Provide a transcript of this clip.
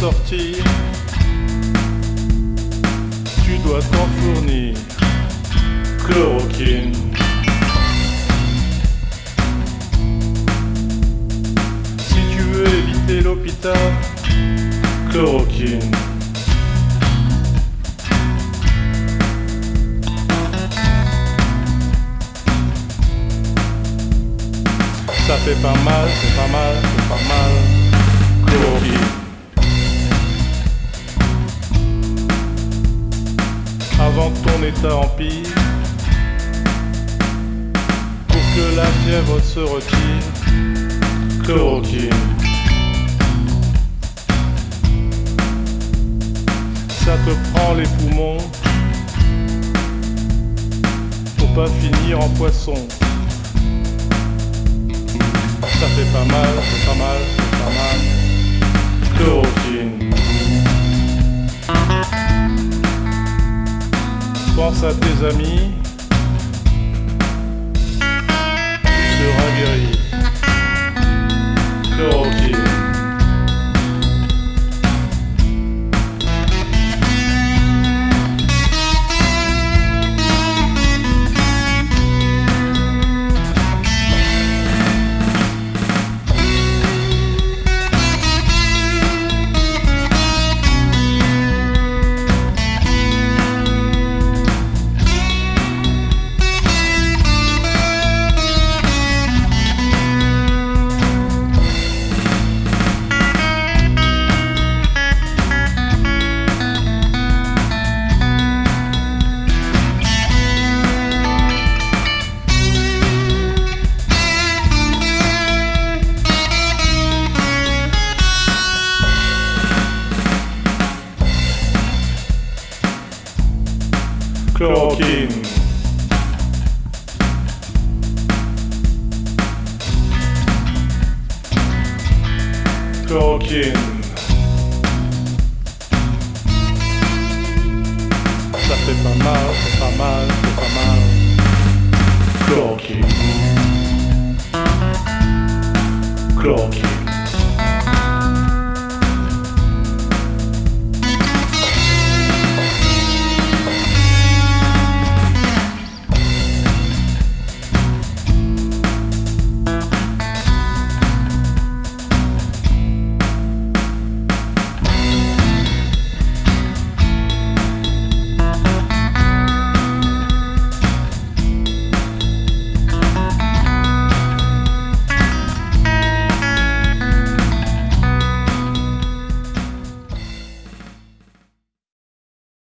sortir, tu dois t'en fournir. Chloroquine. Si tu veux éviter l'hôpital, chloroquine. Ça fait pas mal, c'est pas mal, c'est pas mal. Chloroquine. Avant ton état empire, pour que la fièvre se retire, chloroquine. Ça te prend les poumons, pour pas finir en poisson. Ça fait pas mal, pas mal, pas mal. Chloroquine. Pense à tes amis. Chloroquine. Chloroquine. Ça fait pas mal, c'est pas mal, c'est pas mal. Chloroquine. Chloroquine.